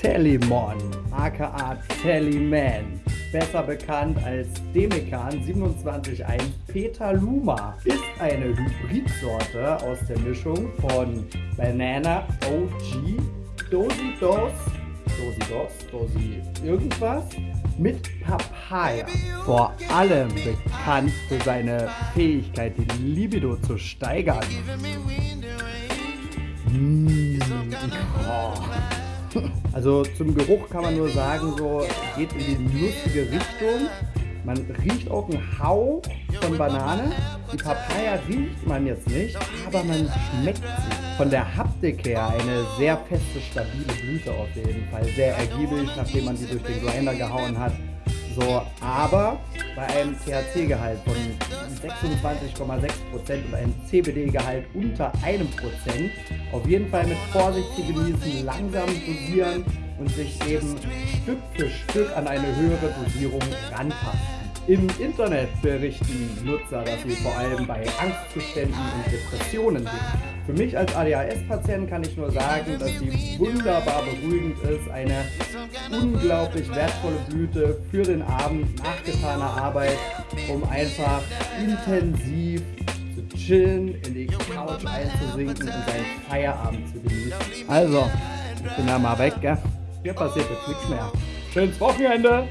Tellimon, aka Tellyman, besser bekannt als Demekan 27.1 Petaluma, ist eine Hybridsorte aus der Mischung von Banana OG, Dosi Dos, Dosi Dos, Dosi irgendwas mit Papaya. Vor allem bekannt für seine Fähigkeit, die Libido zu steigern. Mmh. Oh. Also zum Geruch kann man nur sagen, so geht in die lustige Richtung. Man riecht auch einen Hauch von Banane. Die Papaya riecht man jetzt nicht, aber man schmeckt sie. Von der Haptik her eine sehr feste, stabile Blüte auf jeden Fall. Sehr ergiebig, nachdem man sie durch den Grinder gehauen hat. So, aber bei einem THC-Gehalt von 26,6% und einem CBD-Gehalt unter einem Prozent auf jeden Fall mit Vorsicht zu genießen, langsam dosieren und sich eben Stück für Stück an eine höhere Dosierung ranpassen. Im Internet berichten Nutzer, dass sie vor allem bei Angstzuständen und Depressionen sind. Für mich als ADHS-Patient kann ich nur sagen, dass sie wunderbar beruhigend ist, eine unglaublich wertvolle Blüte für den Abend nach getaner Arbeit, um einfach intensiv zu chillen, in die Couch einzusinken und seinen Feierabend zu genießen. Also, ich bin da mal weg, gell? Hier passiert jetzt nichts mehr. Schönes Wochenende!